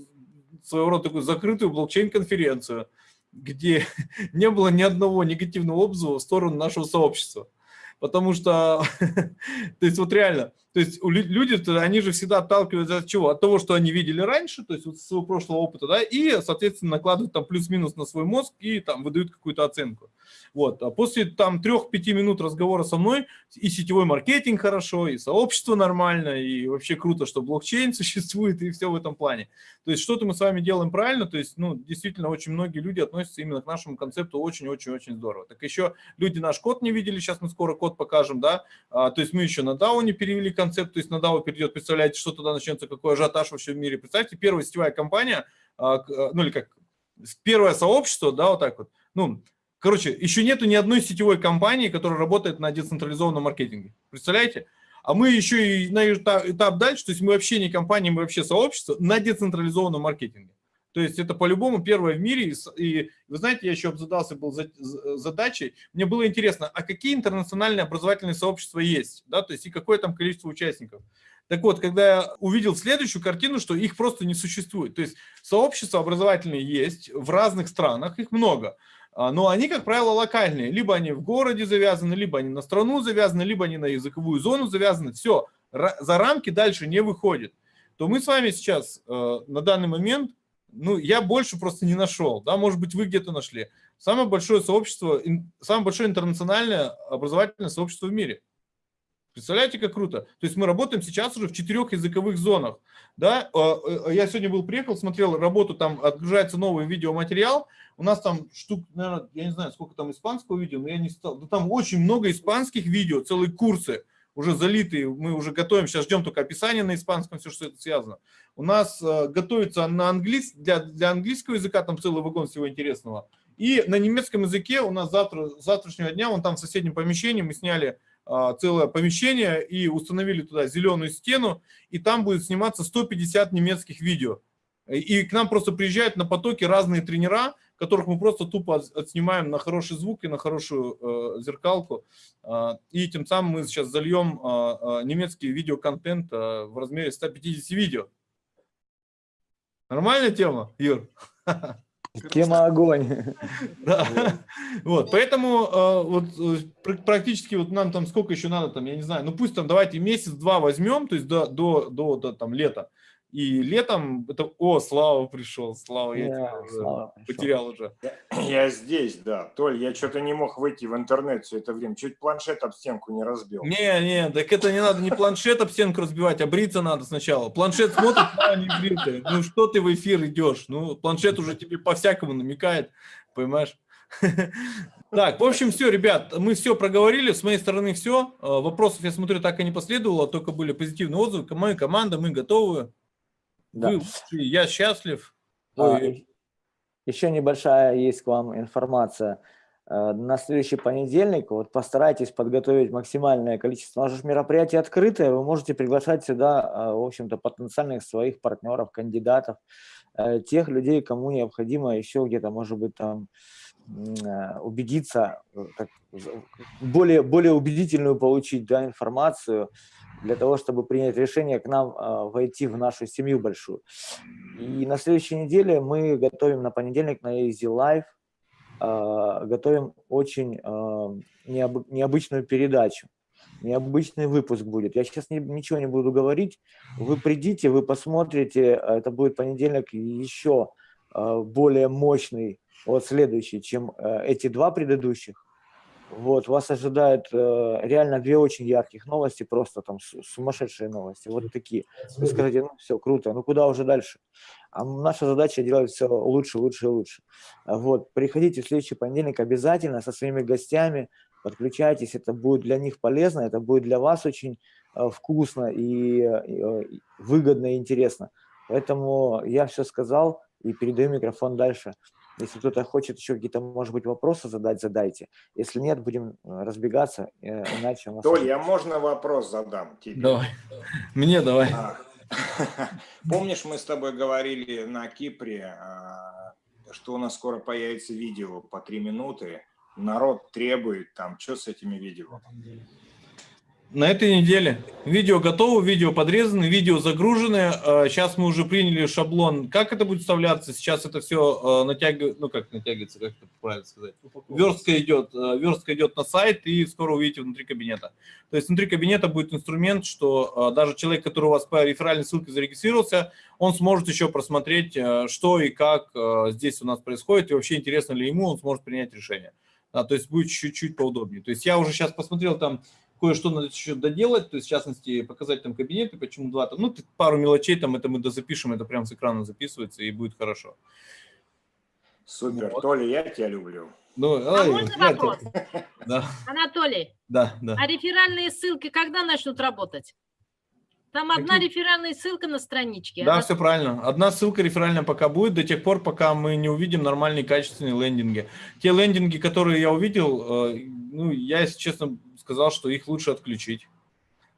своего рода такую закрытую блокчейн-конференцию, где (laughs) не было ни одного негативного отзыва в сторону нашего сообщества потому что, (laughs) то есть вот реально, то есть люди, они же всегда отталкиваются от чего? От того, что они видели раньше, то есть вот своего прошлого опыта, да, и, соответственно, накладывают там плюс-минус на свой мозг и там выдают какую-то оценку. Вот. А после там трех-пяти минут разговора со мной и сетевой маркетинг хорошо, и сообщество нормально, и вообще круто, что блокчейн (laughs) существует, и все в этом плане. То есть что-то мы с вами делаем правильно, то есть, ну, действительно, очень многие люди относятся именно к нашему концепту очень-очень-очень здорово. Так еще люди наш код не видели, сейчас мы скоро код покажем, да, а, то есть мы еще на DAO не перевели концепт, то есть на DAO перейдет, представляете, что туда начнется, какой ажиотаж вообще в мире. Представьте, первая сетевая компания, а, а, ну или как, первое сообщество, да, вот так вот, ну, Короче, еще нету ни одной сетевой компании, которая работает на децентрализованном маркетинге. Представляете? А мы еще и на этап, этап дальше, то есть мы вообще не компания, мы вообще сообщество на децентрализованном маркетинге. То есть это по-любому первое в мире. И вы знаете, я еще обзадался был задачей. Мне было интересно, а какие интернациональные образовательные сообщества есть? Да, то есть и какое там количество участников? Так вот, когда я увидел следующую картину, что их просто не существует. То есть сообщества образовательные есть в разных странах, их много. А, но они, как правило, локальные. Либо они в городе завязаны, либо они на страну завязаны, либо они на языковую зону завязаны. Все, за рамки дальше не выходит. То мы с вами сейчас э, на данный момент, ну, я больше просто не нашел. Да, может быть, вы где-то нашли. Самое большое сообщество, самое большое интернациональное образовательное сообщество в мире. Представляете, как круто? То есть мы работаем сейчас уже в четырех языковых зонах. Да? Э, э, я сегодня был, приехал, смотрел работу, там отгружается новый видеоматериал. У нас там штук, наверное, я не знаю, сколько там испанского видео, но я не стал. Да там очень много испанских видео, целые курсы уже залитые. Мы уже готовим, сейчас ждем только описание на испанском, все, что это связано. У нас э, готовится на английский, для, для английского языка там целый вагон всего интересного. И на немецком языке у нас завтра, завтрашнего дня, вон там в соседнем помещении мы сняли а, целое помещение и установили туда зеленую стену, и там будет сниматься 150 немецких видео. И к нам просто приезжают на потоке разные тренера, которых мы просто тупо отснимаем на хороший звук и на хорошую э, зеркалку. Э, и тем самым мы сейчас зальем э, немецкий видеоконтент э, в размере 150 видео. Нормальная тема, Юр? (laughs) Тема огонь. (laughs) Да. Вот, поэтому э, вот э, практически вот нам там сколько еще надо, там, я не знаю, ну пусть там давайте месяц-два возьмем, то есть до, до, до, до там лета. И летом это, о, Слава пришел, Слава, я yeah, тебя Слава потерял уже. Я, я здесь, да. Толь, я что-то не мог выйти в интернет все это время, чуть планшет об стенку не разбил. Не, не, так это не надо не планшет об стенку разбивать, а бриться надо сначала. Планшет смотрит, а не бритый. Ну что ты в эфир идешь? Ну планшет уже тебе по-всякому намекает, понимаешь? (laughs) Так, в общем, все, ребят, мы все проговорили, с моей стороны все. Э, Вопросов, я смотрю, так и не последовало, только были позитивные отзывы. Моя команда, мы готовы. Да. Вы я счастлив. А, Ой, Еще небольшая есть к вам информация. Э, На следующий понедельник вот постарайтесь подготовить максимальное количество. У нас же мероприятие открытое, вы можете приглашать сюда, э, в общем-то, потенциальных своих партнеров, кандидатов, э, тех людей, кому необходимо еще где-то, может быть, там убедиться, э, как более, более убедительную получить да, информацию для того, чтобы принять решение к нам э, войти в нашу семью большую. И на следующей неделе мы готовим на понедельник на Easy Life, э, готовим очень э, необы- необычную передачу. Необычный выпуск будет. Я сейчас ничего не буду говорить. Вы придите, вы посмотрите. э, Это будет понедельник еще э, более мощный, вот следующий, чем э, эти два предыдущих. Вот, вас ожидают э, реально две очень ярких новости, просто там су- сумасшедшие новости, вот такие. Вы скажете, ну все, круто, ну куда уже дальше? А наша задача делать все лучше, лучше и лучше. Вот, приходите в следующий понедельник обязательно со своими гостями, подключайтесь, это будет для них полезно, это будет для вас очень э, вкусно и, э, выгодно и интересно. Поэтому я все сказал и передаю микрофон дальше. Если кто-то хочет еще какие-то, может быть, вопросы задать, задайте. Если нет, будем э, разбегаться, э, иначе у нас... Толь, я можно вопрос задам тебе? Давай. Мне давай. А, (laughs) Помнишь, мы с тобой говорили на Кипре, а, что у нас скоро появится видео по три минуты. Народ требует там, что с этими видео? На этой неделе видео готово, видео подрезано, видео загружены. Сейчас мы уже приняли шаблон. Как это будет вставляться? Сейчас это все натягивается, ну как натягивается, как это правильно сказать? Верстка идет, э, верстка идет на сайт и скоро увидите внутри кабинета. То есть внутри кабинета будет инструмент, что даже человек, который у вас по реферальной ссылке зарегистрировался, он сможет еще просмотреть, что и как здесь у нас происходит, и вообще интересно ли ему, он сможет принять решение. Да, то есть будет чуть-чуть поудобнее. То есть я уже сейчас посмотрел там кое-что надо еще доделать, то есть, в частности, показать там кабинеты, почему два там, ну, пару мелочей там, это мы дозапишем, это прям с экрана записывается, и будет хорошо. Супер, Вот. Толя, я тебя люблю. Ну, А ай, можно вопрос? так- (laughs) Да, Анатолий, да, да. а реферальные ссылки когда начнут работать? Там одна Какие? реферальная ссылка на страничке. Да, она- все правильно. Одна ссылка реферальная пока будет, до тех пор, пока мы не увидим нормальные качественные лендинги. Те лендинги, которые я увидел, э, ну, я, если честно, сказал, что их лучше отключить.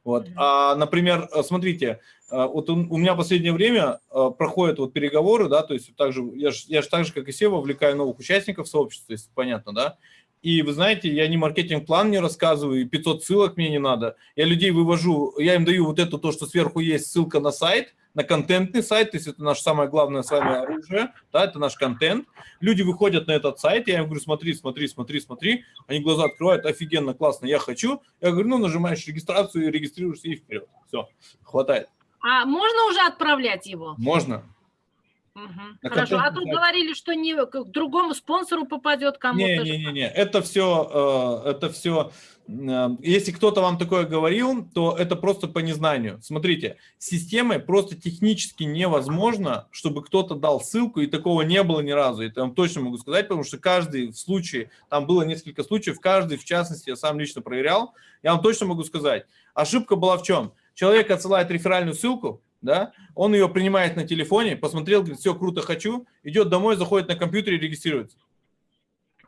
Вот. А, например, э, смотрите, э, вот у у меня в последнее время э, проходят вот переговоры, да, то есть вот так же, я же я ж так же, как и все, вовлекаю новых участников сообщества, если понятно, да. И вы знаете, я не маркетинг-план не рассказываю, и 500 ссылок мне не надо. Я людей вывожу, я им даю вот это, то, что сверху есть ссылка на сайт, на контентный сайт, то есть это наше самое главное с вами оружие, да, это наш контент. Люди выходят на этот сайт, я им говорю, смотри, смотри, смотри, смотри, они глаза открывают, офигенно, классно, я хочу. Я говорю, ну, нажимаешь регистрацию, регистрируешься и вперед. Все, хватает. А можно уже отправлять его? Можно. Мгм. На Хорошо. А тут сайт. говорили, что не к другому спонсору попадет кому-то. Не-не-не, это все, это все, если кто-то вам такое говорил, то это просто по незнанию. Смотрите, системой просто технически невозможно, чтобы кто-то дал ссылку, и такого не было ни разу. Это я вам точно могу сказать, потому что каждый в случае, там было несколько случаев, каждый, в частности, я сам лично проверял, я вам точно могу сказать. Ошибка была в чем? Человек отсылает реферальную ссылку, да, он ее принимает на телефоне, посмотрел, говорит, все, круто, хочу, идет домой, заходит на компьютер и регистрируется.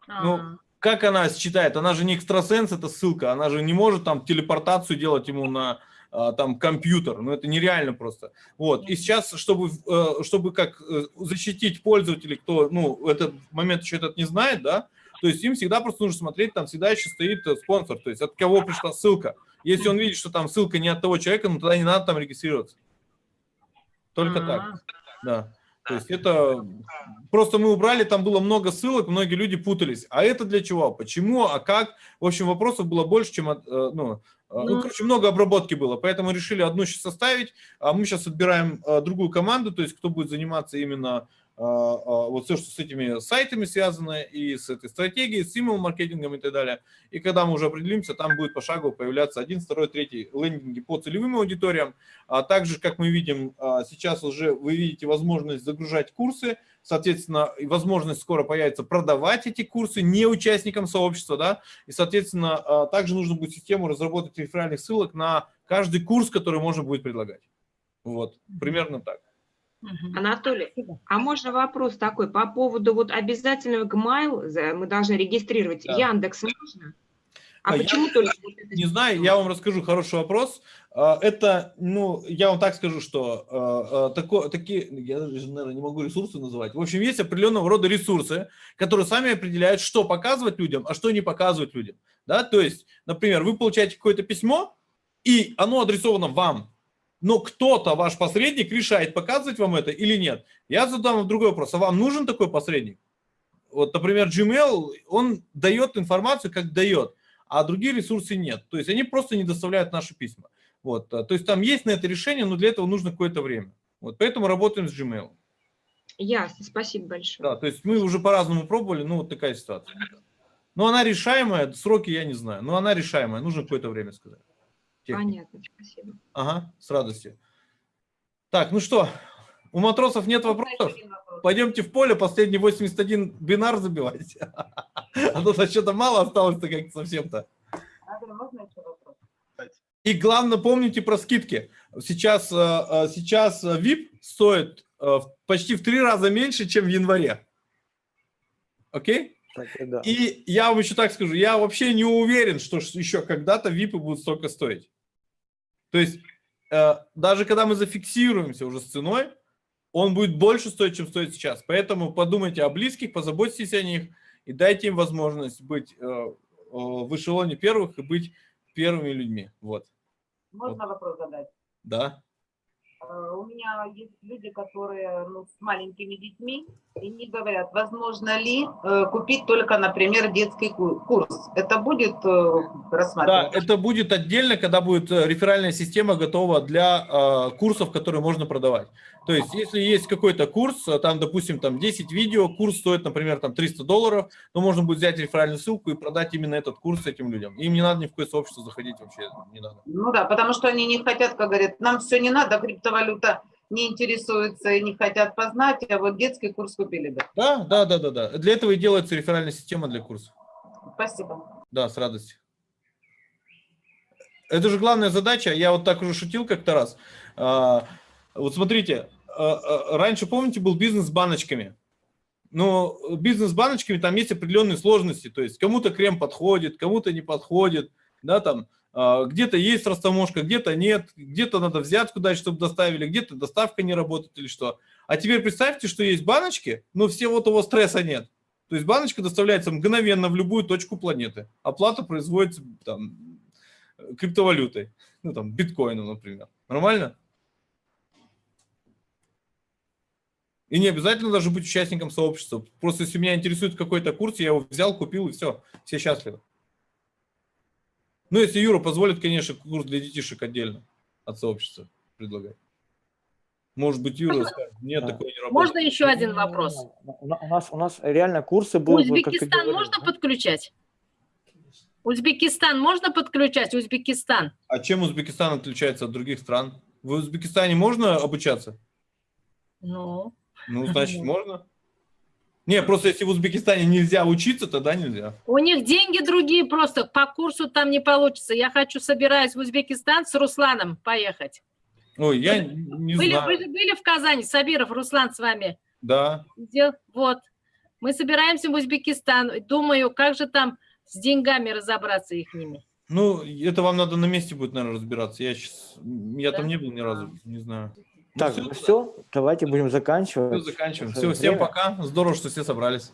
ну, А, Как она считает? Она же не экстрасенс, это ссылка. Она же не может там телепортацию делать ему на а, там компьютер. Ну, это нереально просто. Вот. И сейчас, чтобы, э, чтобы как э, защитить пользователей, кто, ну, этот момент еще этот не знает, да, то есть им всегда просто нужно смотреть, там всегда еще стоит э, спонсор, то есть от кого пришла ссылка. Если он видит, что там ссылка не от того человека, ну, тогда не надо там регистрироваться. Только так. а. Да. То есть это просто мы убрали, там было много ссылок, многие люди путались. А это для чего? Почему? А как? В общем, вопросов было больше, чем... э, Ну, э, ну, Ну. короче, много обработки было, поэтому решили одну сейчас составить, а мы сейчас отбираем э, другую команду, то есть кто будет заниматься именно вот все, что с этими сайтами связано, и с этой стратегией, с email маркетингом и так далее. И когда мы уже определимся, там будет пошагово появляться один, второй, третий лендинги по целевым аудиториям. А также, как мы видим, а, сейчас уже вы видите возможность загружать курсы, соответственно, возможность скоро появится продавать эти курсы не участникам сообщества, да, и, соответственно, а, также нужно будет систему разработать реферальных ссылок на каждый курс, который можно будет предлагать. Вот, примерно так. Анатолий, а можно вопрос такой по поводу вот обязательного Gmail мы должны регистрировать Да. Яндекс можно? А, А почему Яндекс- только вот это Не знаю, я вам расскажу хороший вопрос. А, Это, ну, я вам так скажу, что а, а, тако- такие, я даже, наверное, не могу ресурсы называть. В общем, есть определенного рода ресурсы, которые сами определяют, что показывать людям, а что не показывать людям. Да? То есть, например, вы получаете какое-то письмо, и оно адресовано вам, но кто-то, ваш посредник, решает, показывать вам это или нет. Я задам вам другой вопрос. А вам нужен такой посредник? Вот, например, Gmail, он дает информацию, как дает, а другие ресурсы нет. То есть они просто не доставляют наши письма. Вот, а, то есть там есть на это решение, но для этого нужно какое-то время. Вот, поэтому работаем с Gmail. Ясно, спасибо большое. Да, то есть мы уже по-разному пробовали, ну вот такая ситуация. Но она решаемая, сроки я не знаю, но она решаемая, нужно какое-то время сказать. Техника. Понятно, спасибо. Ага, с радостью. Так, ну что, у матросов нет вопросов? Пойдемте в поле, последний 81 бинар забивать. А то что-то мало осталось-то как-то совсем-то. И главное, помните про скидки. Сейчас, э, э, сейчас VIP стоит э, в- почти в три раза меньше, чем в январе. Окей? Так и да. И я вам еще так скажу, я вообще не уверен, что еще когда-то випы будут столько стоить. То есть э, даже когда мы зафиксируемся уже с ценой, он будет больше стоить, чем стоит сейчас. Поэтому подумайте о близких, позаботьтесь о них и дайте им возможность быть э, э, в эшелоне первых и быть первыми людьми. Вот, Можно вопрос задать? да. Э, У меня есть люди, которые ну, с маленькими детьми, и не говорят, возможно ли э, купить только, например, детский ку- курс. Это будет э, Да, рассматриваться? это будет отдельно, когда будет реферальная система готова для курсов, которые можно продавать. То есть, если есть какой-то курс, там, допустим, там 10 видео, курс стоит, например, там 300 долларов, то можно будет взять реферальную ссылку и продать именно этот курс этим людям. Им не надо ни в какое сообщество заходить вообще, не надо. Ну да, потому что они не хотят, как говорят, нам все не надо, криптовалюта не интересуется и не хотят познать, а вот детский курс купили бы. Да, да, да, да, да. Для этого и делается реферальная система для курсов. Спасибо. Да, с радостью. Это же главная задача. Я вот так уже шутил как-то раз. А, Вот смотрите, а, а, раньше, помните, был бизнес с баночками. Но бизнес с баночками, там есть определенные сложности. То есть кому-то крем подходит, кому-то не подходит. Да, там где-то есть растаможка, где-то нет, где-то надо взятку дать, чтобы доставили, где-то доставка не работает или что. А теперь представьте, что есть баночки, но все вот его стресса нет. То есть баночка доставляется мгновенно в любую точку планеты. Оплата производится там, криптовалютой, ну там биткоином, например. Нормально? И не обязательно даже быть участником сообщества. Просто если меня интересует какой-то курс, я его взял, купил и все. Все счастливы. Ну, если Юра позволит, конечно, курс для детишек отдельно от сообщества предлагать. Может быть, Юра скажет, нет, Да. такое не работает. Можно еще один вопрос? У на- у нас, у нас реально курсы будут... Узбекистан можно подключать? Узбекистан можно подключать? Узбекистан. А чем Узбекистан отличается от других стран? В Узбекистане можно обучаться? Ну, Ну, значит, (laughs) можно. Не, просто если в Узбекистане нельзя учиться, тогда нельзя. у них деньги другие просто, по курсу там не получится. Я хочу, собираюсь в Узбекистан с Русланом поехать. Ой, я не Были, знаю. же были в Казани, Сабиров, Руслан с вами. Да. Дел- Вот. Мы собираемся в Узбекистан. Думаю, как же там с деньгами разобраться их ними. Ну, это вам надо на месте будет, наверное, разбираться. Я сейчас, я там Да? не был ни разу, не знаю. Так, всё, ну все, давайте будем заканчивать. всё, заканчиваем. Все, всем время. пока. Здорово, что все собрались.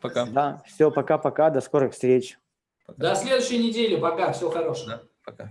Пока. Да, все, пока-пока, до скорых встреч. До следующей недели. Пока. Всего хорошего. Да, пока.